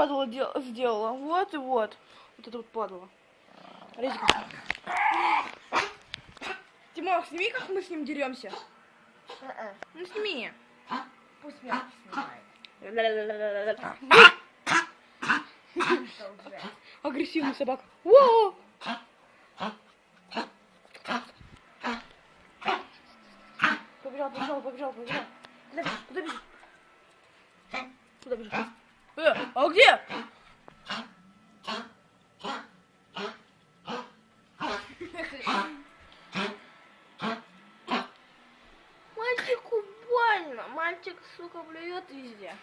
падала дел- сделала. Вот и вот. Вот это вот падала. Резика. Тимох, сними, как мы с ним деремся. Ну сними. Пусть меня снимает. Агрессивный собака. Во! Побежал, побежал, побежал, побежал. Куда бежишь? Куда бежишь? Э, а где? Мальчику больно. Мальчик, сука, блюет везде.